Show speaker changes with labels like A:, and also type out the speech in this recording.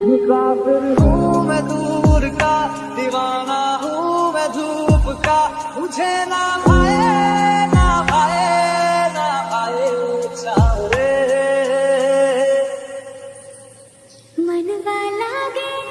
A: मुसाफिर हूँ मैं दूर का, दीवाना हूँ मैं धूप का। मुझे ना भाए ना भाए ना भाए चाहे मन वाला गे